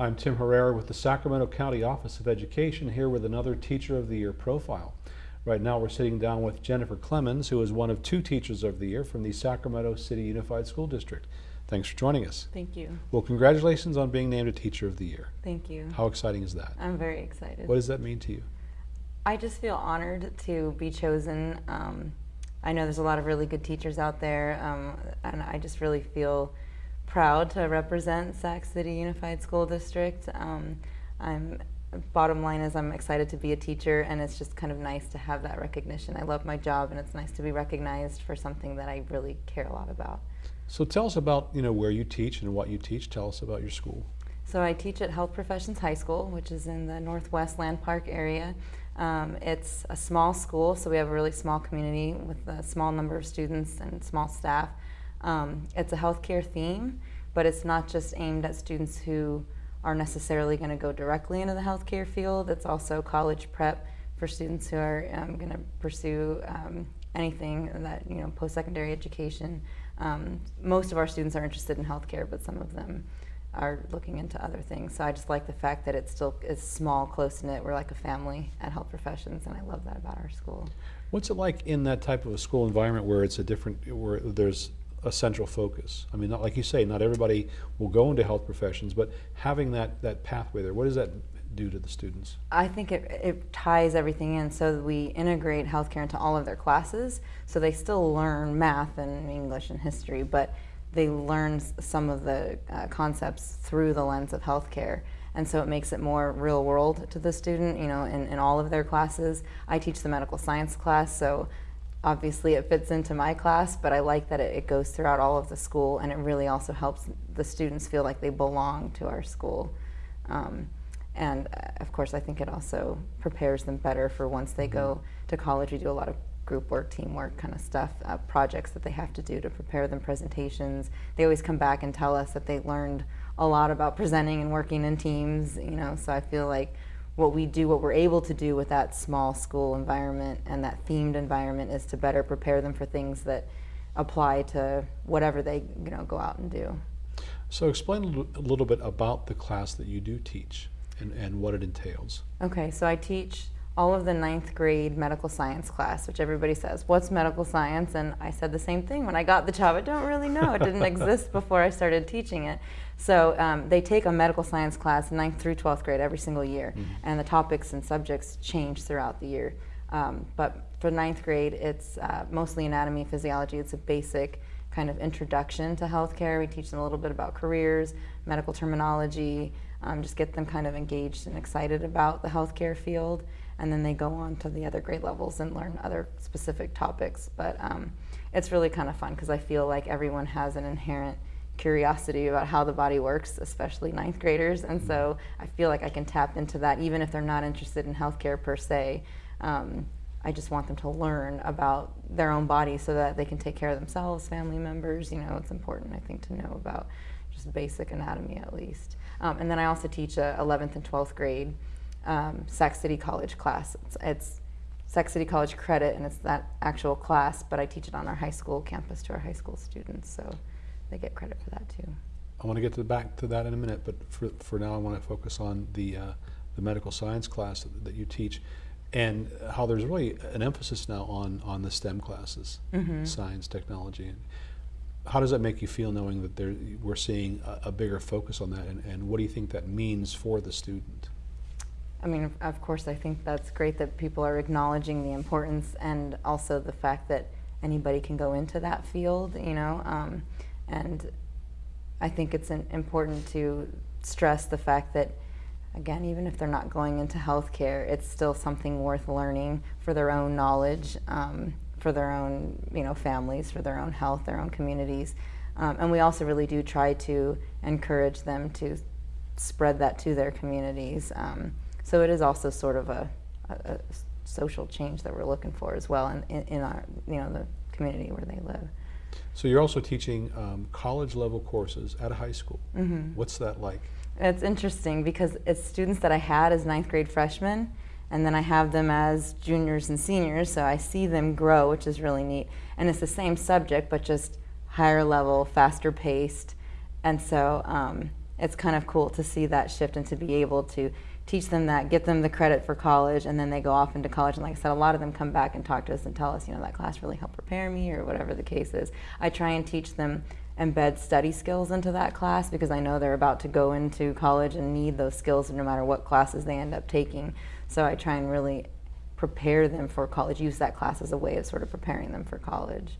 I'm Tim Herrera with the Sacramento County Office of Education here with another Teacher of the Year profile. Right now we're sitting down with Jennifer Clemens who is one of two Teachers of the Year from the Sacramento City Unified School District. Thanks for joining us. Thank you. Well, congratulations on being named a Teacher of the Year. Thank you. How exciting is that? I'm very excited. What does that mean to you? I just feel honored to be chosen. Um, I know there's a lot of really good teachers out there, um, and I just really feel proud to represent Sac City Unified School District. Um, I'm bottom line is I'm excited to be a teacher and it's just kind of nice to have that recognition. I love my job and it's nice to be recognized for something that I really care a lot about. So tell us about you know where you teach and what you teach. Tell us about your school. So I teach at Health Professions High School, which is in the Northwest Land Park area. Um, it's a small school, so we have a really small community with a small number of students and small staff. Um, it's a healthcare theme, but it's not just aimed at students who are necessarily going to go directly into the healthcare field. It's also college prep for students who are um, going to pursue um, anything that, you know, post-secondary education. Um, most of our students are interested in healthcare, but some of them are looking into other things. So I just like the fact that it's still is small, close knit. We're like a family at Health Professions, and I love that about our school. What's it like in that type of a school environment where it's a different, where there's a central focus? I mean, not, like you say, not everybody will go into health professions, but having that, that pathway there, what does that do to the students? I think it, it ties everything in so we integrate healthcare into all of their classes. So they still learn math and English and history, but they learn some of the uh, concepts through the lens of healthcare. And so it makes it more real world to the student, you know, in, in all of their classes. I teach the medical science class, so obviously it fits into my class, but I like that it, it, goes throughout all of the school and it really also helps the students feel like they belong to our school. Um, and uh, of course, I think it also prepares them better for once they go mm-hmm. to college. We do a lot of group work, teamwork kind of stuff, uh, projects that they have to do to prepare them presentations. They always come back and tell us that they learned a lot about presenting and working in teams, you know, so I feel like what we do, what we're able to do with that small school environment and that themed environment is to better prepare them for things that apply to whatever they, you know, go out and do. So explain a little bit about the class that you do teach and, and what it entails. Okay, so I teach all of the ninth grade medical science class, which everybody says, what's medical science? And I said the same thing when I got the job. I don't really know. It didn't exist before I started teaching it. So um, they take a medical science class, ninth through 12th grade, every single year. Mm -hmm. And the topics and subjects change throughout the year. Um, but for ninth grade, it's uh, mostly anatomy, physiology. It's a basic kind of introduction to healthcare. We teach them a little bit about careers, medical terminology, um, just get them kind of engaged and excited about the healthcare field and then they go on to the other grade levels and learn other specific topics. But um, it's really kind of fun because I feel like everyone has an inherent curiosity about how the body works, especially ninth graders, and so I feel like I can tap into that even if they're not interested in healthcare per se. Um, I just want them to learn about their own body so that they can take care of themselves, family members. You know, it's important, I think, to know about just basic anatomy at least. Um, and then I also teach a 11th and 12th grade um, Sac City College class. It's, it's Sac City College credit and it's that actual class, but I teach it on our high school campus to our high school students, so they get credit for that too. I want to get to the back to that in a minute, but for, for now I want to focus on the, uh, the medical science class that, that, you teach and how there's really an emphasis now on, on the STEM classes, mm -hmm. science, technology. How does that make you feel knowing that there, we're seeing a, a bigger focus on that and, and what do you think that means for the student? I mean, of course, I think that's great that people are acknowledging the importance and also the fact that anybody can go into that field, you know, um, and I think it's important to stress the fact that, again, even if they're not going into healthcare, it's still something worth learning for their own knowledge, um, for their own, you know, families, for their own health, their own communities. Um, and we also really do try to encourage them to spread that to their communities. So it is also sort of a, a, a social change that we're looking for as well in, in, in, our, you know, the community where they live. So you're also teaching um, college level courses at a high school. Mm -hmm. What's that like? It's interesting because it's students that I had as ninth grade freshmen and then I have them as juniors and seniors, so I see them grow, which is really neat. And it's the same subject, but just higher level, faster paced. And so um, it's kind of cool to see that shift and to be able to teach them that, get them the credit for college, and then they go off into college. And like I said, a lot of them come back and talk to us and tell us, you know, that class really helped prepare me or whatever the case is. I try and teach them embed study skills into that class because I know they're about to go into college and need those skills no matter what classes they end up taking. So I try and really prepare them for college, use that class as a way of sort of preparing them for college.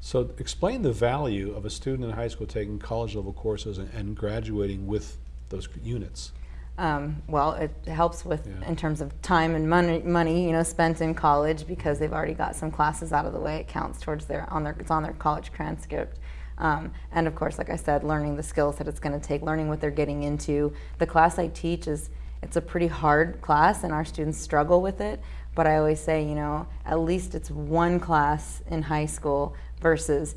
So explain the value of a student in high school taking college level courses and, and graduating with those units. Um, well, it helps with Yeah. in terms of time and money, money, you know, spent in college because they've already got some classes out of the way. It counts towards their on their it's on their college transcript. Um, and of course, like I said, learning the skills that it's going to take, learning what they're getting into. The class I teach is it's a pretty hard class, and our students struggle with it. But I always say, you know, at least it's one class in high school versus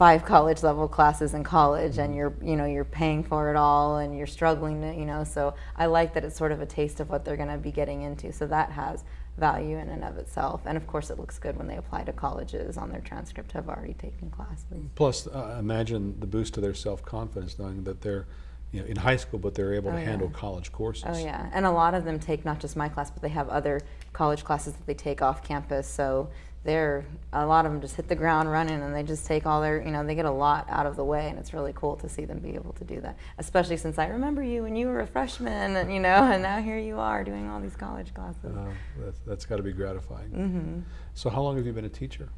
five college level classes in college and you're you know you're paying for it all and you're struggling to you know so i like that it's sort of a taste of what they're going to be getting into. So that has value in and of itself. And of course it looks good when they apply to colleges on their transcript have already taken classes. Plus, uh, imagine the boost to their self confidence knowing that they're you know, in high school, but they're able Oh, to handle yeah. college courses. oh yeah and a lot of them take not just my class but they have other college classes that they take off campus so they're a lot of them just hit the ground running and they just take all their you know they get a lot out of the way and it's really cool to see them be able to do that especially since i remember you when you were a freshman and you know and now here you are doing all these college classes Uh, that's that's got to be gratifying. hmm So, how long have you been a teacher?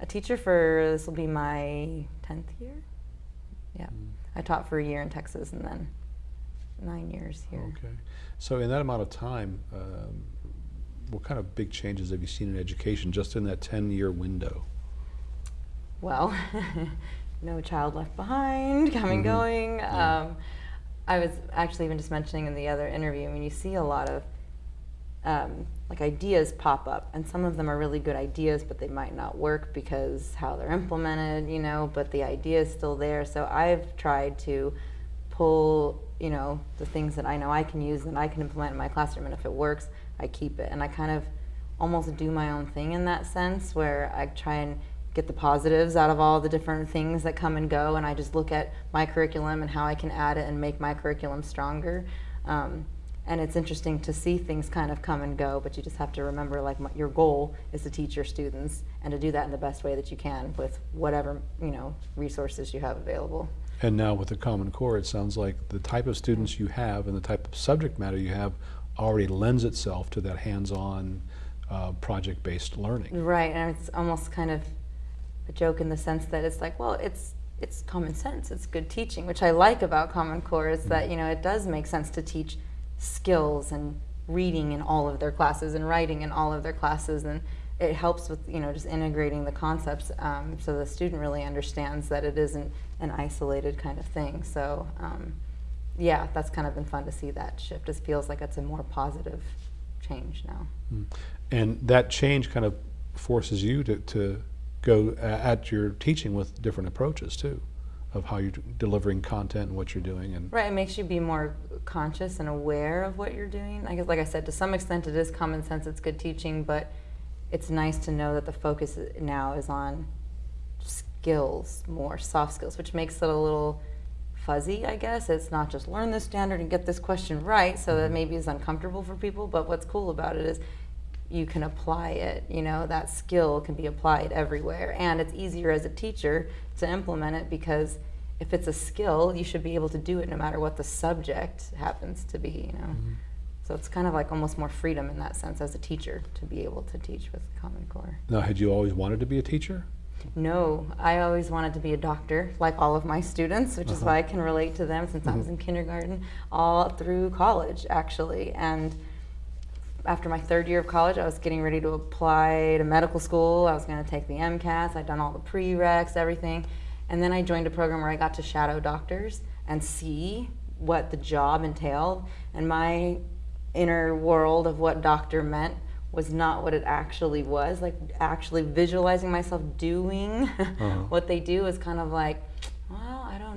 a teacher for this will be my 10th year yeah Mm. I taught for a year in texas and then nine years here Okay. So, in that amount of time, um, what kind of big changes have you seen in education just in that 10 year window? well no child left behind coming Mhm. going Yeah. um, i was actually even just mentioning in the other interview i mean you see a lot of um, like ideas pop up. And some of them are really good ideas but they might not work because how they're implemented you know but the idea is still there. So i've tried to pull you know the things that i know i can use and i can implement in my classroom and if it works i keep it. And i kind of almost do my own thing in that sense where i try and get the positives out of all the different things that come and go and i just look at my curriculum and how i can add it and make my curriculum stronger. Um, and it's interesting to see things kind of come and go but you just have to remember like your goal is to teach your students and to do that in the best way that you can with whatever you know resources you have available And now with the Common Core, it sounds like the type of students you have and the type of subject matter you have already lends itself to that hands-on, uh, project-based learning. right and it's almost kind of a joke in the sense that it's like well it's it's common sense it's good teaching which i like about common core is that you know it does make sense to teach skills and reading in all of their classes and writing in all of their classes and it helps with you know just integrating the concepts um, so the student really understands that it isn't an isolated kind of thing. So um, yeah that's kind of been fun to see that shift. It feels like it's a more positive change now. Mm. And that change kind of forces you to, to go at your teaching with different approaches too, of how you're delivering content and what you're doing. And Right, it makes you be more conscious and aware of what you're doing. I guess, like I said, to some extent, it is common sense. It's good teaching, but it's nice to know that the focus now is on skills, more soft skills, which makes it a little fuzzy. I guess it's not just learn this standard and get this question right, so that mm-hmm. maybe is uncomfortable for people. But what's cool about it is you can apply it. You know, that skill can be applied everywhere, and it's easier as a teacher to implement it because if it's a skill, you should be able to do it no matter what the subject happens to be. You know, so it's kind of like almost more freedom in that sense as a teacher to be able to teach with Common Core. now, had you always wanted to be a teacher? No, I always wanted to be a doctor, like all of my students, which is Uh-huh. why I can relate to them since I was Mhm. in kindergarten all through college, actually. And after my third year of college, I was getting ready to apply to medical school. I was going to take the MCATs. I'd done all the prereqs, everything. And then I joined a program where I got to shadow doctors and see what the job entailed. And my inner world of what doctor meant was not what it actually was. Like actually visualizing myself doing Uh-huh. what they do is kind of like,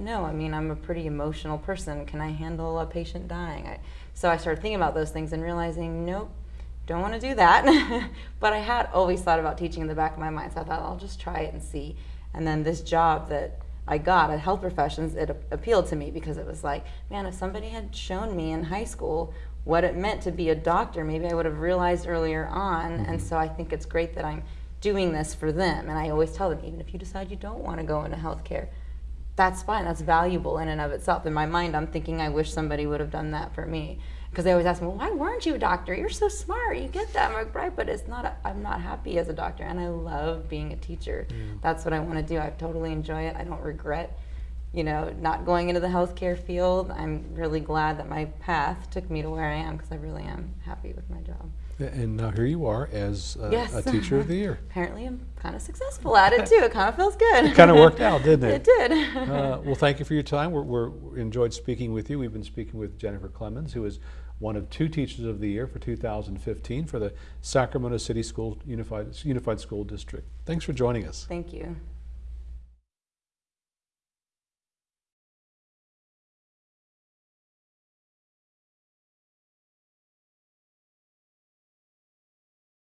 don't know. I mean, I'm a pretty emotional person. Can I handle a patient dying? I, so I started thinking about those things and realizing, nope, don't want to do that. but I had always thought about teaching in the back of my mind, so I thought I'll just try it and see. And then this job that I got at health professions, it appealed to me because it was like, man, if somebody had shown me in high school what it meant to be a doctor, maybe I would have realized earlier on. And mm-hmm. so I think it's great that I'm doing this for them. And I always tell them, even if you decide you don't want to go into healthcare, that's fine. That's valuable in and of itself. In my mind, I'm thinking I wish somebody would have done that for me. Because they always ask me, well, why weren't you a doctor? You're so smart. You get that. I'm like, right, but it's not, a, I'm not happy as a doctor. And I love being a teacher. Mm. That's what I want to do. I totally enjoy it. I don't regret, you know, not going into the healthcare field. I'm really glad that my path took me to where I am because I really am happy with my job. And now here you are as a, Yes. a Teacher of the Year. Apparently, I'm kind of successful at it too. It kind of feels good. It kind of worked out, didn't It it? did. Uh, well, thank you for your time. We're, we're we enjoyed speaking with you. We've been speaking with Jennifer Clemens, who is one of two Teachers of the Year for 2015 for the Sacramento City School Unified Unified School District. Thanks for joining us. Thank you.